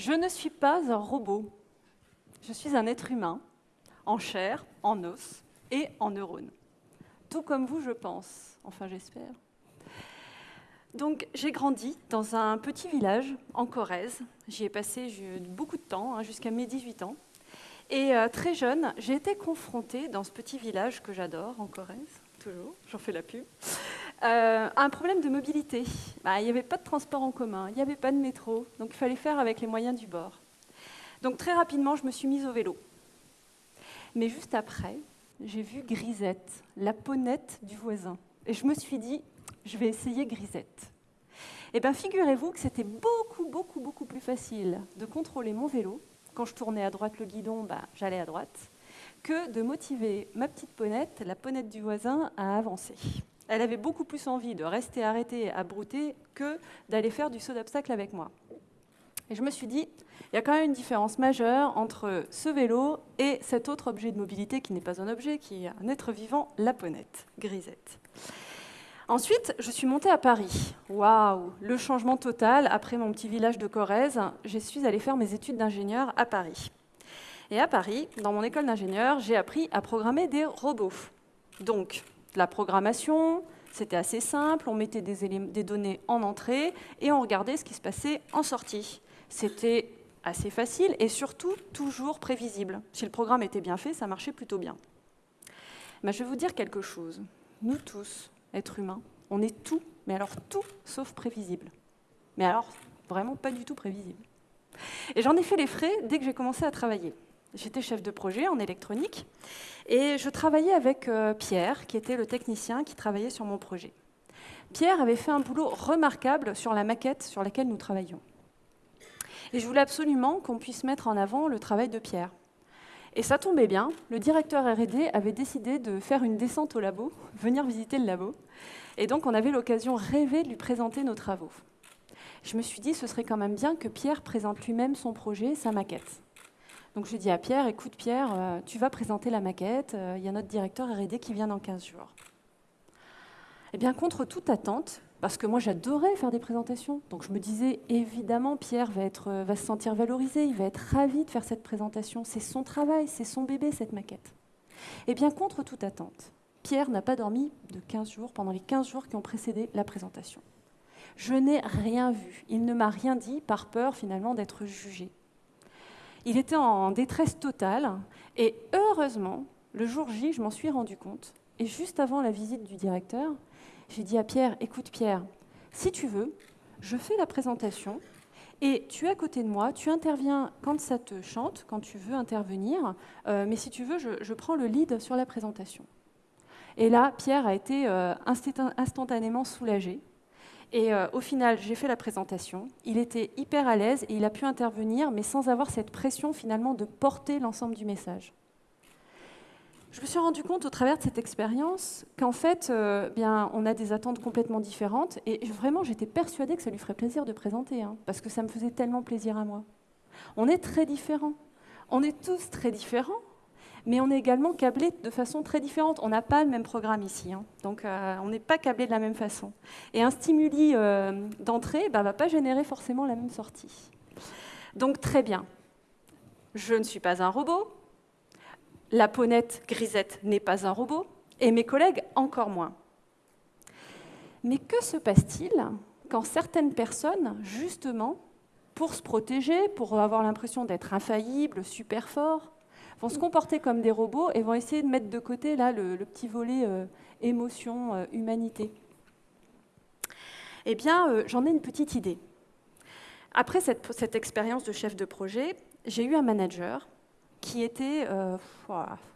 Je ne suis pas un robot. Je suis un être humain, en chair, en os et en neurones. Tout comme vous, je pense. Enfin, j'espère. Donc, j'ai grandi dans un petit village en Corrèze. J'y ai passé beaucoup de temps, hein, jusqu'à mes 18 ans. Et euh, très jeune, j'ai été confrontée dans ce petit village que j'adore, en Corrèze, toujours, j'en fais la pub, euh, un problème de mobilité. Bah, il n'y avait pas de transport en commun, il n'y avait pas de métro, donc il fallait faire avec les moyens du bord. Donc très rapidement, je me suis mise au vélo. Mais juste après, j'ai vu Grisette, la ponette du voisin. Et je me suis dit, je vais essayer Grisette. Eh bien, figurez-vous que c'était beaucoup, beaucoup, beaucoup plus facile de contrôler mon vélo. Quand je tournais à droite le guidon, bah, j'allais à droite, que de motiver ma petite ponette, la ponette du voisin, à avancer. Elle avait beaucoup plus envie de rester arrêtée à brouter que d'aller faire du saut d'obstacle avec moi. Et je me suis dit, il y a quand même une différence majeure entre ce vélo et cet autre objet de mobilité qui n'est pas un objet, qui est un être vivant, la ponette, grisette. Ensuite, je suis montée à Paris. Waouh, le changement total. Après mon petit village de Corrèze, je suis allée faire mes études d'ingénieur à Paris. Et à Paris, dans mon école d'ingénieur, j'ai appris à programmer des robots. Donc, la programmation, c'était assez simple. On mettait des, données en entrée et on regardait ce qui se passait en sortie. C'était assez facile et surtout toujours prévisible. Si le programme était bien fait, ça marchait plutôt bien. Mais je vais vous dire quelque chose. Nous tous, être humain. On est tout, mais alors tout sauf prévisible. Mais alors, vraiment pas du tout prévisible. Et j'en ai fait les frais dès que j'ai commencé à travailler. J'étais chef de projet en électronique et je travaillais avec euh, Pierre, qui était le technicien qui travaillait sur mon projet. Pierre avait fait un boulot remarquable sur la maquette sur laquelle nous travaillions. Et je voulais absolument qu'on puisse mettre en avant le travail de Pierre. Et ça tombait bien, le directeur R&D avait décidé de faire une descente au labo, venir visiter le labo. Et donc on avait l'occasion rêvée de lui présenter nos travaux. Je me suis dit, ce serait quand même bien que Pierre présente lui-même son projet, sa maquette. Donc je dis à Pierre, écoute Pierre, euh, tu vas présenter la maquette, euh, il y a notre directeur R&D qui vient dans 15 jours. Eh bien, contre toute attente, parce que moi j'adorais faire des présentations. Donc je me disais, évidemment, Pierre va, être, euh, va se sentir valorisé, il va être ravi de faire cette présentation. C'est son travail, c'est son bébé, cette maquette. Eh bien, contre toute attente, Pierre n'a pas dormi de 15 jours, pendant les 15 jours qui ont précédé la présentation. Je n'ai rien vu. Il ne m'a rien dit par peur finalement d'être jugé. Il était en détresse totale et heureusement, le jour J, je m'en suis rendu compte. Et juste avant la visite du directeur, j'ai dit à Pierre, écoute Pierre, si tu veux, je fais la présentation et tu es à côté de moi, tu interviens quand ça te chante, quand tu veux intervenir, euh, mais si tu veux, je, prends le lead sur la présentation. Et là, Pierre a été euh, instantanément soulagé. Et euh, au final, j'ai fait la présentation. Il était hyper à l'aise et il a pu intervenir, mais sans avoir cette pression finalement de porter l'ensemble du message je me suis rendu compte au travers de cette expérience qu'en fait, euh, bien, on a des attentes complètement différentes. Et vraiment, j'étais persuadée que ça lui ferait plaisir de présenter, hein, parce que ça me faisait tellement plaisir à moi. On est très différents. On est tous très différents, mais on est également câblés de façon très différente. On n'a pas le même programme ici, hein. donc euh, on n'est pas câblés de la même façon. Et un stimuli euh, d'entrée ne bah, va pas générer forcément la même sortie. Donc très bien. Je ne suis pas un robot, la ponette grisette n'est pas un robot, et mes collègues encore moins. Mais que se passe-t-il quand certaines personnes, justement, pour se protéger, pour avoir l'impression d'être infaillibles, super forts, vont se comporter comme des robots et vont essayer de mettre de côté là, le, petit volet euh, émotion, euh, humanité Eh bien, euh, j'en ai une petite idée. Après cette expérience de chef de projet, j'ai eu un manager qui était,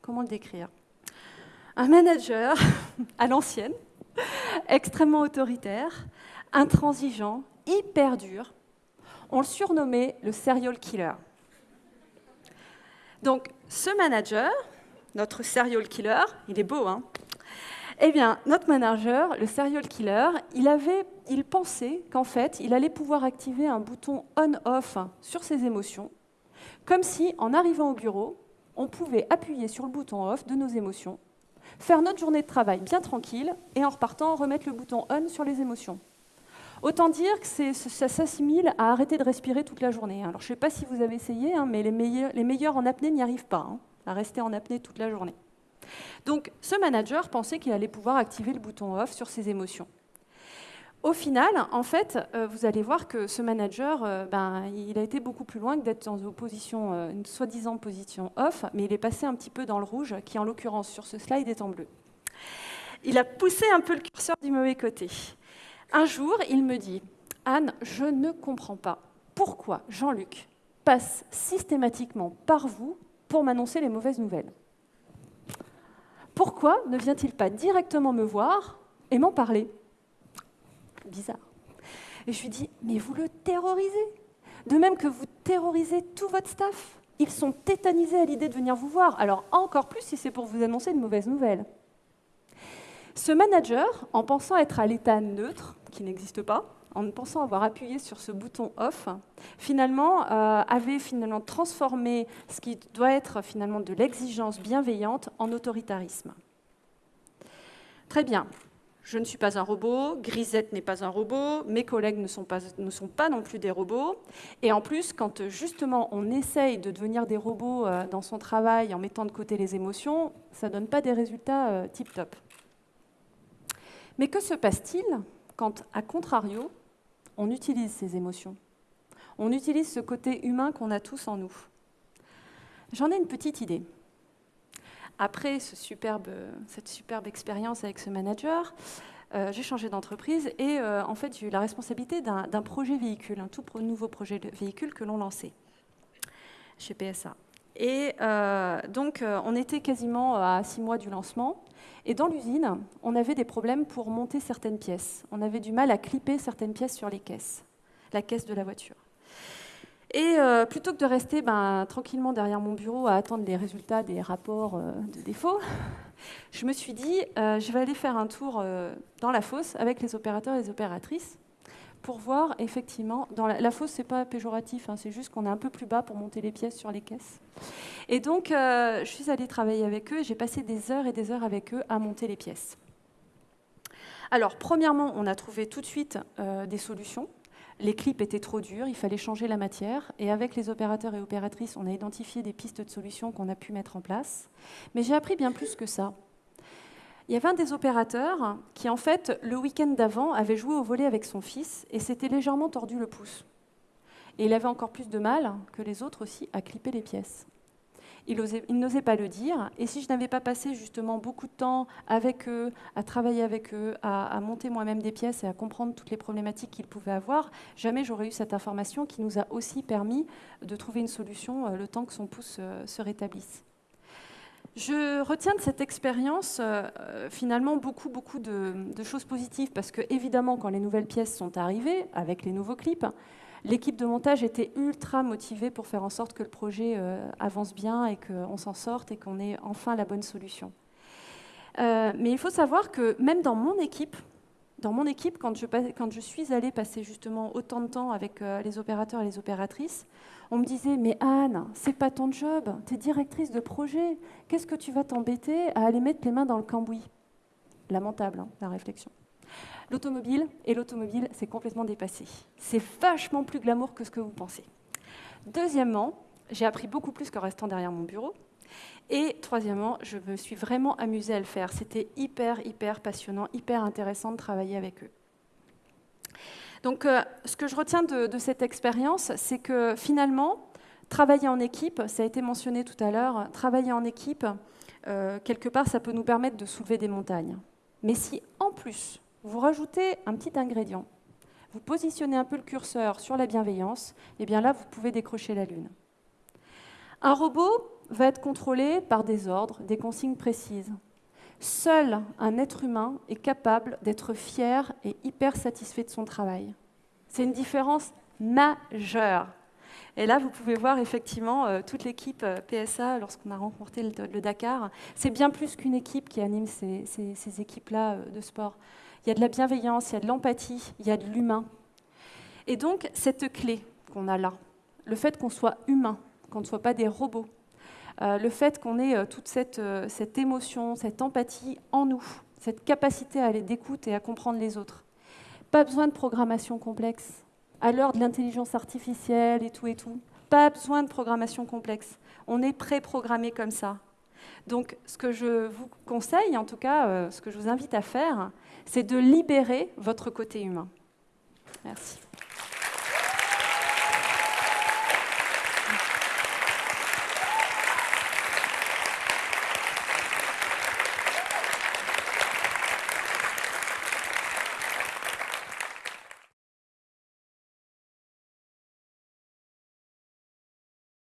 comment le décrire? Un manager à l'ancienne, extrêmement autoritaire, intransigeant, hyper dur. On le surnommait le serial killer. Donc, ce manager, notre serial killer, il est beau, hein Eh bien, notre manager, le serial killer, il, avait, il pensait qu'en fait, il allait pouvoir activer un bouton on-off sur ses émotions comme si, en arrivant au bureau, on pouvait appuyer sur le bouton off de nos émotions, faire notre journée de travail bien tranquille, et en repartant, remettre le bouton on sur les émotions. Autant dire que ça s'assimile à arrêter de respirer toute la journée. Alors je ne sais pas si vous avez essayé, hein, mais les meilleurs, en apnée n'y arrivent pas, hein, à rester en apnée toute la journée. Donc ce manager pensait qu'il allait pouvoir activer le bouton off sur ses émotions. Au final, en fait, euh, vous allez voir que ce manager, euh, ben, il a été beaucoup plus loin que d'être dans une, position, euh, une soi-disant position off, mais il est passé un petit peu dans le rouge, qui en l'occurrence sur ce slide est en bleu. Il a poussé un peu le curseur du mauvais côté. Un jour, il me dit, Anne, je ne comprends pas pourquoi Jean-Luc passe systématiquement par vous pour m'annoncer les mauvaises nouvelles. Pourquoi ne vient-il pas directement me voir et m'en parler? Bizarre. Et je lui dis, mais vous le terrorisez. De même que vous terrorisez tout votre staff. Ils sont tétanisés à l'idée de venir vous voir. Alors encore plus si c'est pour vous annoncer de mauvaises nouvelles. Ce manager, en pensant être à l'état neutre, qui n'existe pas, en pensant avoir appuyé sur ce bouton off, finalement euh, avait finalement transformé ce qui doit être finalement de l'exigence bienveillante en autoritarisme. Très bien. Je ne suis pas un robot, Grisette n'est pas un robot, mes collègues ne sont, pas, ne sont pas non plus des robots. Et en plus, quand justement on essaye de devenir des robots euh, dans son travail en mettant de côté les émotions, ça ne donne pas des résultats euh, tip-top. Mais que se passe-t-il? Quand, à contrario, on utilise ces émotions. On utilise ce côté humain qu'on a tous en nous. J'en ai une petite idée. Après cette superbe expérience avec ce manager, euh, j'ai changé d'entreprise et euh, en fait j'ai eu la responsabilité d'un projet véhicule, un tout nouveau projet de véhicule que l'on lançait chez PSA. Et euh, donc on était quasiment à six mois du lancement et dans l'usine on avait des problèmes pour monter certaines pièces. On avait du mal à clipper certaines pièces sur les caisses, la caisse de la voiture. Et euh, plutôt que de rester ben, tranquillement derrière mon bureau à attendre les résultats des rapports euh, de défaut, je me suis dit, euh, je vais aller faire un tour dans la fosse avec les opérateurs et les opératrices pour voir effectivement, dans la, fosse, c'est pas péjoratif, hein, c'est juste qu'on est un peu plus bas pour monter les pièces sur les caisses. Et donc, je suis allée travailler avec eux j'ai passé des heures et des heures avec eux à monter les pièces. Alors, premièrement, on a trouvé tout de suite des solutions les clips étaient trop durs, il fallait changer la matière. Et avec les opérateurs et opératrices, on a identifié des pistes de solutions qu'on a pu mettre en place. Mais j'ai appris bien plus que ça. Il y avait un des opérateurs qui, en fait, le week-end d'avant, avait joué au volet avec son fils et s'était légèrement tordu le pouce. Et il avait encore plus de mal que les autres aussi à clipper les pièces il, n'osait pas le dire. Et si je n'avais pas passé justement beaucoup de temps avec eux, à travailler avec eux, à, monter moi-même des pièces et à comprendre toutes les problématiques qu'ils pouvaient avoir, jamais j'aurais eu cette information qui nous a aussi permis de trouver une solution euh, le temps que son pouce euh, se rétablisse. Je retiens de cette expérience euh, finalement beaucoup, beaucoup de, choses positives parce que évidemment quand les nouvelles pièces sont arrivées avec les nouveaux clips, L'équipe de montage était ultra motivée pour faire en sorte que le projet euh, avance bien et qu'on s'en sorte et qu'on ait enfin la bonne solution. Euh, mais il faut savoir que même dans mon équipe, dans mon équipe, quand je, suis allée passer justement autant de temps avec euh, les opérateurs et les opératrices, on me disait Mais Anne, c'est pas ton job, tu es directrice de projet, qu'est-ce que tu vas t'embêter à aller mettre les mains dans le cambouis? Lamentable, hein, la réflexion. L'automobile et l'automobile, c'est complètement dépassé. C'est vachement plus glamour que ce que vous pensez. Deuxièmement, j'ai appris beaucoup plus qu'en restant derrière mon bureau. Et troisièmement, je me suis vraiment amusée à le faire. C'était hyper, hyper passionnant, hyper intéressant de travailler avec eux. Donc, euh, ce que je retiens de, cette expérience, c'est que finalement, travailler en équipe, ça a été mentionné tout à l'heure, travailler en équipe, euh, quelque part, ça peut nous permettre de soulever des montagnes. Mais si en plus, vous rajoutez un petit ingrédient, vous positionnez un peu le curseur sur la bienveillance, et eh bien là, vous pouvez décrocher la Lune. Un robot va être contrôlé par des ordres, des consignes précises. Seul un être humain est capable d'être fier et hyper satisfait de son travail. C'est une différence majeure. Et là, vous pouvez voir effectivement euh, toute l'équipe euh, PSA lorsqu'on a rencontré le, Dakar. C'est bien plus qu'une équipe qui anime ces, équipes-là euh, de sport. Il y a de la bienveillance, il y a de l'empathie, il y a de l'humain. Et donc, cette clé qu'on a là, le fait qu'on soit humain, qu'on ne soit pas des robots, le fait qu'on ait euh, toute cette, euh, cette, émotion, cette empathie en nous, cette capacité à aller d'écoute et à comprendre les autres, Pas besoin de programmation complexe. À l'heure de l'intelligence artificielle et tout et tout, pas besoin de programmation complexe. On est pré-programmé comme ça. Donc, ce que je vous conseille, en tout cas, euh, ce que je vous invite à faire, c'est de libérer votre côté humain. Merci.